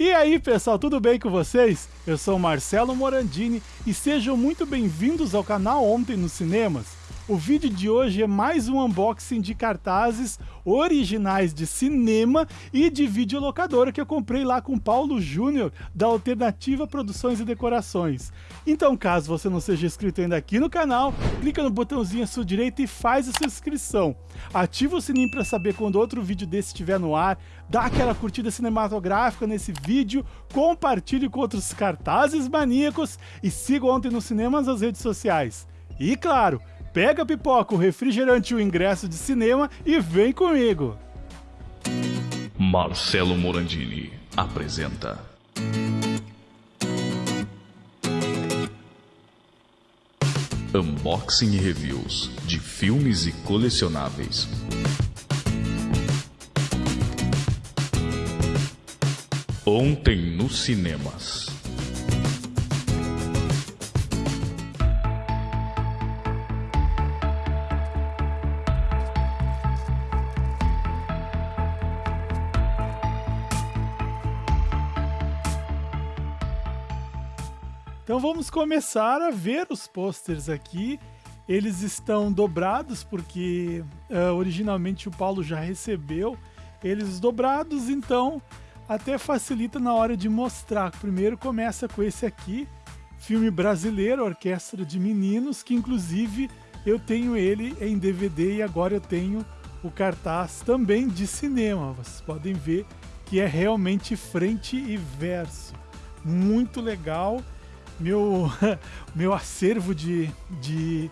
E aí, pessoal, tudo bem com vocês? Eu sou Marcelo Morandini e sejam muito bem-vindos ao canal Ontem nos Cinemas. O vídeo de hoje é mais um unboxing de cartazes originais de cinema e de videolocadora que eu comprei lá com Paulo Júnior, da Alternativa Produções e Decorações. Então, caso você não seja inscrito ainda aqui no canal, clica no botãozinho à sua direita e faz a sua inscrição. Ativa o sininho para saber quando outro vídeo desse estiver no ar, dá aquela curtida cinematográfica nesse vídeo, compartilhe com outros cartazes maníacos e siga Ontem nos Cinemas nas redes sociais. E claro, Pega a pipoca, o refrigerante e o ingresso de cinema e vem comigo! Marcelo Morandini apresenta. Unboxing e reviews de filmes e colecionáveis. Ontem nos cinemas. Então vamos começar a ver os posters aqui. Eles estão dobrados porque uh, originalmente o Paulo já recebeu eles dobrados, então até facilita na hora de mostrar. Primeiro começa com esse aqui, filme brasileiro, Orquestra de Meninos, que inclusive eu tenho ele em DVD e agora eu tenho o cartaz também de cinema. Vocês podem ver que é realmente frente e verso. Muito legal meu, meu acervo de, de,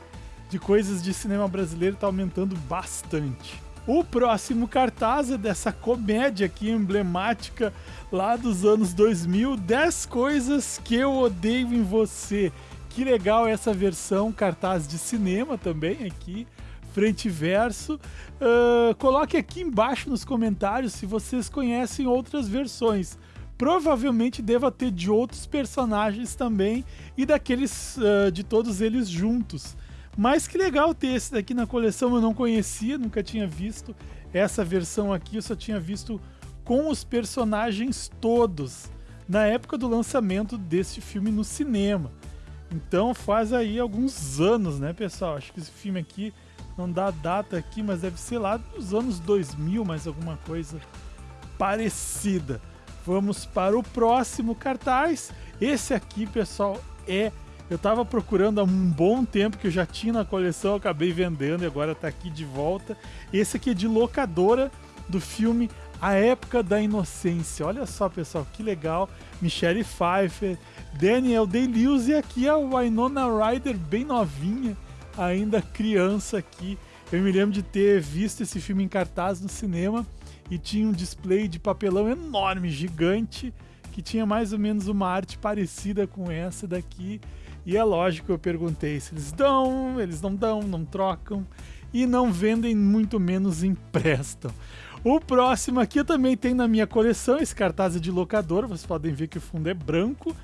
de coisas de cinema brasileiro está aumentando bastante. O próximo cartaz é dessa comédia aqui emblemática lá dos anos 2000, 10 coisas que eu odeio em você. Que legal essa versão cartaz de cinema também aqui, frente e verso. Uh, coloque aqui embaixo nos comentários se vocês conhecem outras versões provavelmente deva ter de outros personagens também e daqueles uh, de todos eles juntos. Mas que legal ter esse daqui na coleção, eu não conhecia, nunca tinha visto essa versão aqui, eu só tinha visto com os personagens todos na época do lançamento deste filme no cinema. Então faz aí alguns anos, né, pessoal? Acho que esse filme aqui não dá data aqui, mas deve ser lá dos anos 2000, mais alguma coisa parecida. Vamos para o próximo cartaz. Esse aqui, pessoal, é. Eu estava procurando há um bom tempo que eu já tinha na coleção, acabei vendendo e agora está aqui de volta. Esse aqui é de locadora do filme A Época da Inocência. Olha só, pessoal, que legal. Michelle Pfeiffer, Daniel Day-Lewis e aqui a Winona Ryder bem novinha, ainda criança aqui. Eu me lembro de ter visto esse filme em cartaz no cinema e tinha um display de papelão enorme, gigante, que tinha mais ou menos uma arte parecida com essa daqui. E é lógico, eu perguntei se eles dão, eles não dão, não trocam e não vendem, muito menos emprestam. O próximo aqui eu também tenho na minha coleção, esse cartaz é de locador, vocês podem ver que o fundo é branco,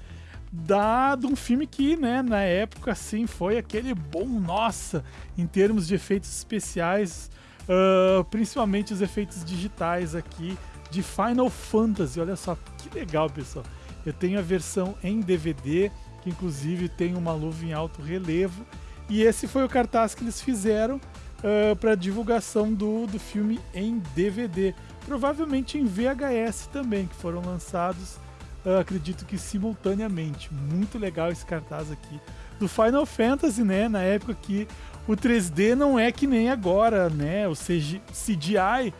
dado um filme que, né, na época, assim, foi aquele bom, nossa, em termos de efeitos especiais, Uh, principalmente os efeitos digitais aqui de Final Fantasy. Olha só que legal, pessoal. Eu tenho a versão em DVD, que inclusive tem uma luva em alto relevo. E esse foi o cartaz que eles fizeram uh, para divulgação do, do filme em DVD. Provavelmente em VHS também, que foram lançados, uh, acredito que simultaneamente. Muito legal esse cartaz aqui do Final Fantasy, né? Na época que o 3D não é que nem agora, né? O CGI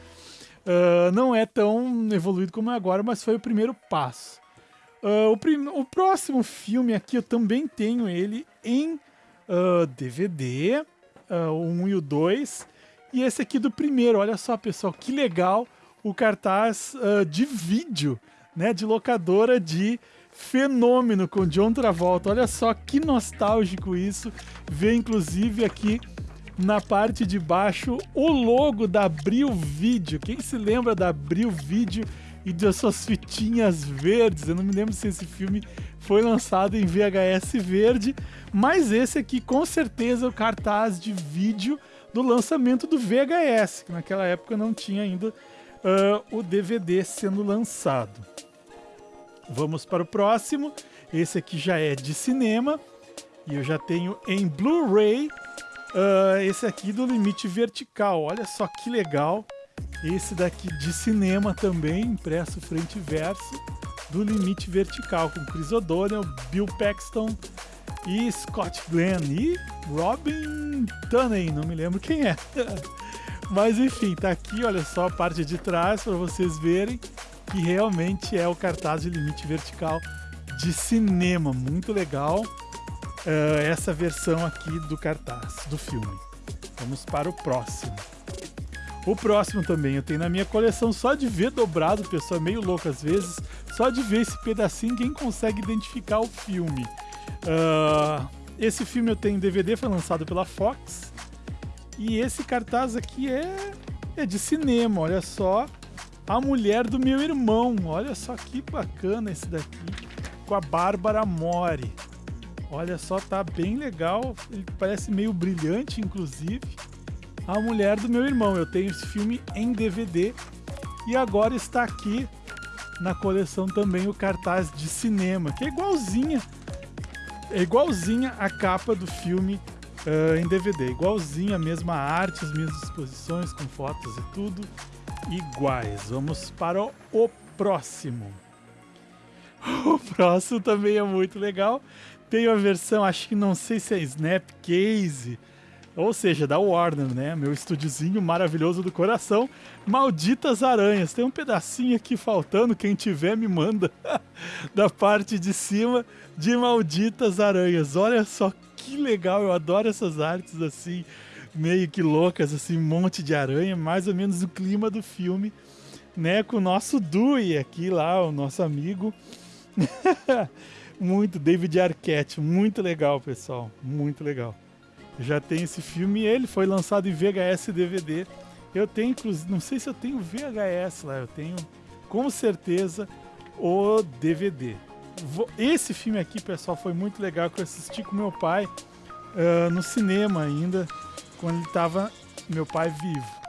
uh, não é tão evoluído como é agora, mas foi o primeiro passo. Uh, o, prim o, próximo filme aqui eu também tenho ele em uh, DVD, uh, o 1 e o 2. E esse aqui do primeiro, olha só pessoal, que legal o cartaz de vídeo, né? De locadora de fenômeno com John Travolta. Olha só que nostálgico isso. Ver inclusive aqui na parte de baixo o logo da Abril Vídeo. Quem se lembra da Abril Vídeo e das suas fitinhas verdes? Eu não me lembro se esse filme foi lançado em VHS verde, mas esse aqui com certeza é o cartaz de vídeo do lançamento do VHS, que naquela época não tinha ainda uh, o DVD sendo lançado. Vamos para o próximo. Esse aqui já é de cinema e eu já tenho em Blu-ray uh, esse aqui do Limite Vertical. Olha só que legal. Esse daqui de cinema também, impresso frente e verso, do Limite Vertical, com Chris O'Donnell, Bill Paxton e Scott Glenn e Robin Tunney, não me lembro quem é. Mas enfim, tá aqui, olha só a parte de trás para vocês verem que realmente é o cartaz de limite vertical de cinema, muito legal. Uh, essa versão aqui do cartaz do filme. Vamos para o próximo. O próximo também eu tenho na minha coleção só de ver dobrado, pessoal, meio louco às vezes, só de ver esse pedacinho quem consegue identificar o filme. Uh, esse filme eu tenho em DVD, foi lançado pela Fox. E esse cartaz aqui é, é de cinema, olha só. A mulher do meu irmão, olha só que bacana esse daqui, com a Bárbara Mori. Olha só, tá bem legal, ele parece meio brilhante, inclusive. A mulher do meu irmão, eu tenho esse filme em DVD e agora está aqui na coleção também o cartaz de cinema, que é igualzinha, é igualzinha a capa do filme uh, em DVD. Igualzinho, a mesma arte, as mesmas exposições com fotos e tudo iguais. Vamos para o próximo. O próximo também é muito legal. Tem a versão, acho que não sei se é Snapcase, ou seja, da Warner, né? Meu estúdiozinho maravilhoso do coração. Malditas Aranhas. Tem um pedacinho aqui faltando, quem tiver me manda. da parte de cima de Malditas Aranhas. Olha só que legal, eu adoro essas artes assim, meio que loucas, assim, um monte de aranha, mais ou menos o clima do filme, né? Com o nosso Dewey aqui lá, o nosso amigo. muito, David Arquette, muito legal, pessoal, muito legal. Já tem esse filme, ele foi lançado em VHS e DVD. Eu tenho, inclusive, não sei se eu tenho VHS lá, eu tenho com certeza o DVD. Esse filme aqui, pessoal, foi muito legal que eu assisti com meu pai uh, no cinema ainda, quando ele estava meu pai vivo.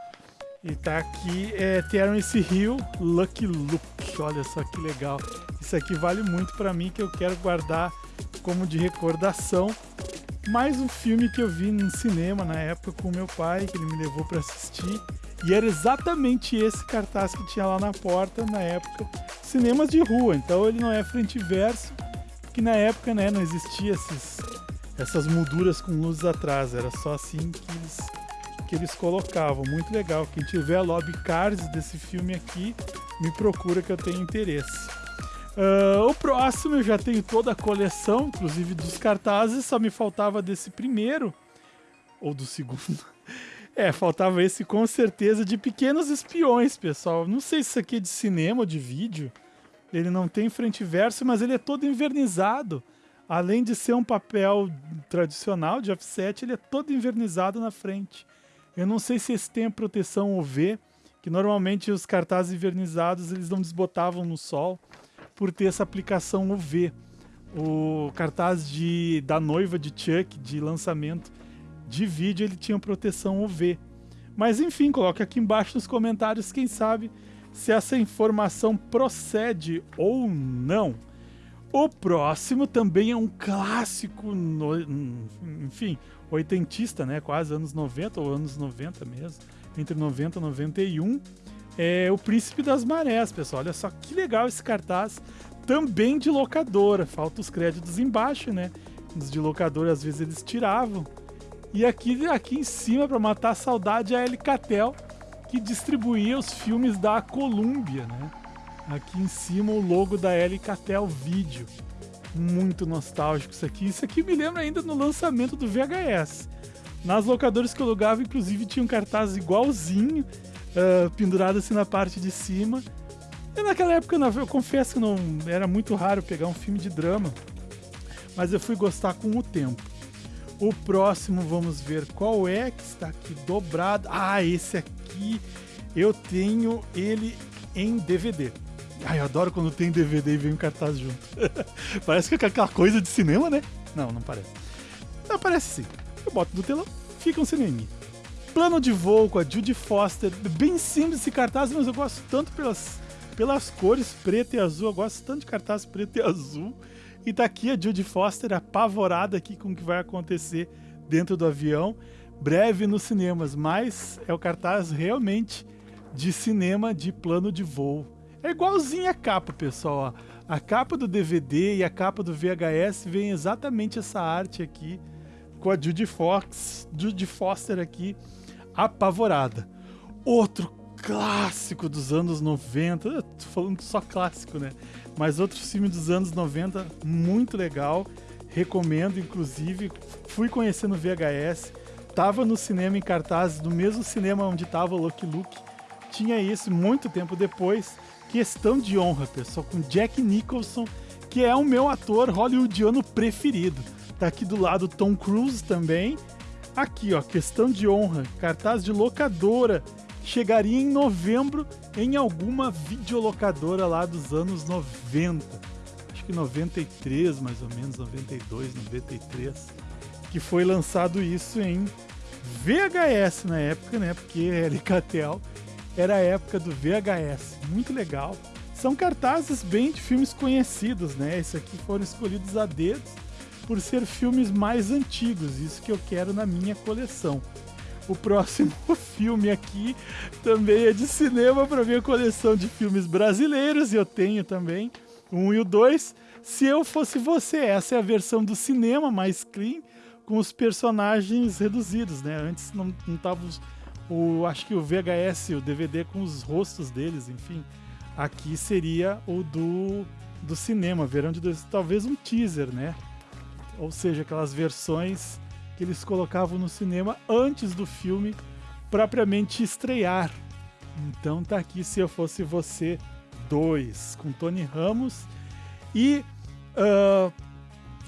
E tá aqui é Terence Hill, Lucky Luke. Olha só que legal. Isso aqui vale muito para mim que eu quero guardar como de recordação. Mais um filme que eu vi no cinema na época com meu pai, que ele me levou para assistir. E era exatamente esse cartaz que tinha lá na porta na época cinemas de rua, então ele não é frente e verso, que na época né, não existia esses, essas molduras com luzes atrás, era só assim que eles, que eles colocavam. Muito legal. Quem tiver lobby cards desse filme aqui, me procura que eu tenho interesse. Uh, o próximo eu já tenho toda a coleção, inclusive dos cartazes, só me faltava desse primeiro, ou do segundo. É, faltava esse com certeza de Pequenos Espiões, pessoal. Não sei se isso aqui é de cinema ou de vídeo. Ele não tem frente e verso, mas ele é todo invernizado. Além de ser um papel tradicional de offset, ele é todo invernizado na frente. Eu não sei se esse tem proteção UV, que normalmente os cartazes invernizados eles não desbotavam no sol por ter essa aplicação UV. O cartaz de, da noiva de Chuck, de lançamento, de vídeo ele tinha proteção UV. Mas enfim, coloque aqui embaixo nos comentários, quem sabe, se essa informação procede ou não. O próximo também é um clássico, no, enfim, oitentista, né? Quase anos 90 ou anos 90 mesmo, entre 90 e 91. É o Príncipe das Marés, pessoal. Olha só que legal esse cartaz. Também de locadora. Falta os créditos embaixo, né? Os de locadora às vezes eles tiravam. E aqui, aqui em cima, para matar a saudade, a Elicatel, que distribuía os filmes da Columbia, né? Aqui em cima o logo da Elicatel Video. Muito nostálgico isso aqui. Isso aqui me lembra ainda no lançamento do VHS. Nas locadoras que eu alugava, inclusive, tinha um cartaz igualzinho, uh, pendurado assim na parte de cima. E naquela época, eu confesso que não era muito raro pegar um filme de drama, mas eu fui gostar com o tempo. O próximo, vamos ver qual é que está aqui dobrado. Ah, esse aqui eu tenho ele em DVD. Ai, eu adoro quando tem DVD e vem um cartaz junto. parece que é aquela coisa de cinema, né? Não, não parece. Não, parece sim. Eu boto no telão, fica um cinema. Plano de voo com a Judy Foster. Bem simples esse cartaz, mas eu gosto tanto pelas pelas cores preto e azul. Eu gosto tanto de cartaz preto e azul. E tá aqui a Judy Foster apavorada aqui com o que vai acontecer dentro do avião. Breve nos cinemas, mas é o cartaz realmente de cinema de plano de voo. É igualzinho a capa, pessoal. A capa do DVD e a capa do VHS vem exatamente essa arte aqui com a Judy Fox, Judy Foster aqui apavorada. Outro clássico dos anos 90, eu tô falando só clássico, né? Mas outro filme dos anos 90 muito legal, recomendo inclusive, fui conhecendo VHS, tava no cinema em cartaz, no mesmo cinema onde tava o Lucky Luke. Tinha isso muito tempo depois Questão de honra, pessoal, com Jack Nicholson, que é o meu ator hollywoodiano preferido. Tá aqui do lado Tom Cruise também. Aqui, ó, Questão de honra, cartaz de locadora. Chegaria em novembro em alguma videolocadora lá dos anos 90. Acho que 93, mais ou menos, 92, 93. Que foi lançado isso em VHS na época, né? Porque Alcatel era a época do VHS. Muito legal. São cartazes bem de filmes conhecidos, né? Esses aqui foram escolhidos a dedos por ser filmes mais antigos, isso que eu quero na minha coleção. O próximo filme aqui também é de cinema para minha coleção de filmes brasileiros, e eu tenho também um e o dois. Se eu fosse você, essa é a versão do cinema mais clean, com os personagens reduzidos, né? Antes não, tava o, acho que o VHS, o DVD com os rostos deles, enfim. Aqui seria o do, do cinema, verão de dois, talvez um teaser, né? Ou seja, aquelas versões que eles colocavam no cinema antes do filme propriamente estrear. Então tá aqui Se Eu Fosse Você 2, com Tony Ramos e uh,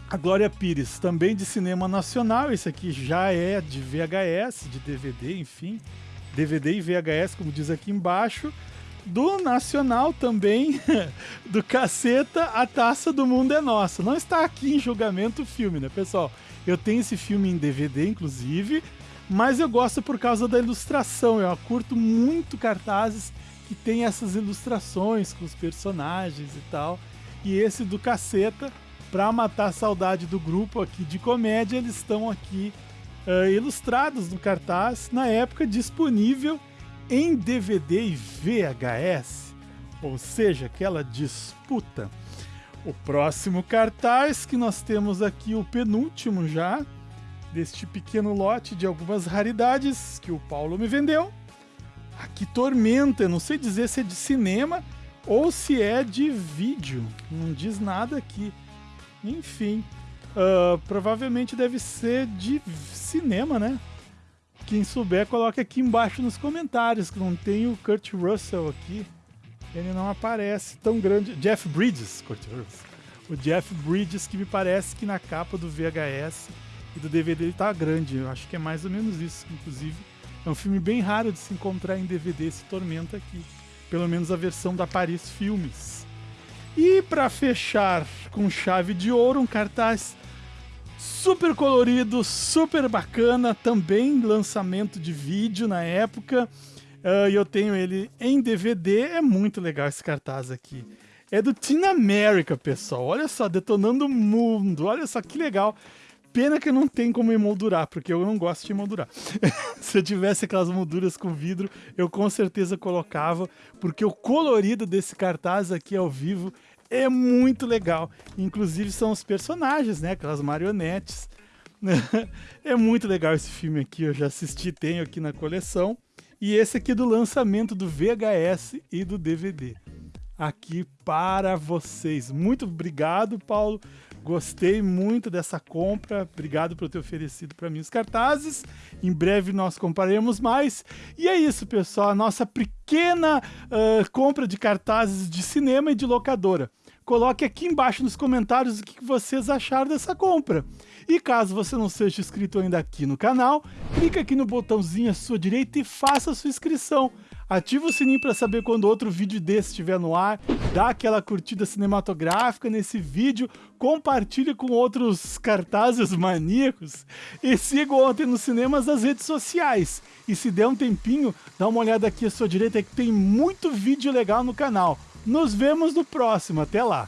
a Glória Pires, também de cinema nacional, esse aqui já é de VHS, de DVD, enfim. DVD e VHS, como diz aqui embaixo. Do Nacional também, do Caceta, A Taça do Mundo é Nossa. Não está aqui em julgamento o filme, né, pessoal? Eu tenho esse filme em DVD, inclusive, mas eu gosto por causa da ilustração. Eu curto muito cartazes que tem essas ilustrações com os personagens e tal. E esse do Caceta para matar a saudade do grupo aqui de comédia, eles estão aqui uh, ilustrados no cartaz, na época disponível em DVD e VHS, ou seja, aquela disputa. O próximo cartaz que nós temos aqui, o penúltimo já, deste pequeno lote de algumas raridades que o Paulo me vendeu. Aqui Tormenta, eu não sei dizer se é de cinema ou se é de vídeo, não diz nada aqui. Enfim, uh, provavelmente deve ser de cinema, né? Quem souber, coloque aqui embaixo nos comentários, que não tem o Kurt Russell aqui. Ele não aparece tão grande. Jeff Bridges, Kurt Russell. O Jeff Bridges, que me parece que na capa do VHS e do DVD ele tá grande. Eu acho que é mais ou menos isso, inclusive. É um filme bem raro de se encontrar em DVD, esse Tormenta aqui. Pelo menos a versão da Paris Filmes. E para fechar com chave de ouro, um cartaz super colorido, super bacana, também lançamento de vídeo na época. Uh, e eu tenho ele em DVD, é muito legal esse cartaz aqui. É do Teen America, pessoal. Olha só, detonando o mundo. Olha só que legal. Pena que não tem como emoldurar, porque eu não gosto de emoldurar. Se eu tivesse aquelas molduras com vidro, eu com certeza colocava, porque o colorido desse cartaz aqui ao vivo é muito legal. Inclusive são os personagens, né? Aquelas marionetes. é muito legal esse filme aqui, eu já assisti, tenho aqui na coleção. E esse aqui do lançamento do VHS e do DVD. Aqui para vocês. Muito obrigado, Paulo. Gostei muito dessa compra. Obrigado por ter oferecido para mim os cartazes. Em breve nós compraremos mais. E é isso, pessoal. A nossa pequena uh, compra de cartazes de cinema e de locadora. Coloque aqui embaixo nos comentários o que vocês acharam dessa compra. E caso você não seja inscrito ainda aqui no canal, clique aqui no botãozinho à sua direita e faça a sua inscrição. Ativa o sininho para saber quando outro vídeo desse estiver no ar, dá aquela curtida cinematográfica nesse vídeo, compartilhe com outros cartazes maníacos e siga Ontem nos Cinemas nas redes sociais. E se der um tempinho, dá uma olhada aqui à sua direita que tem muito vídeo legal no canal. Nos vemos no próximo. Até lá.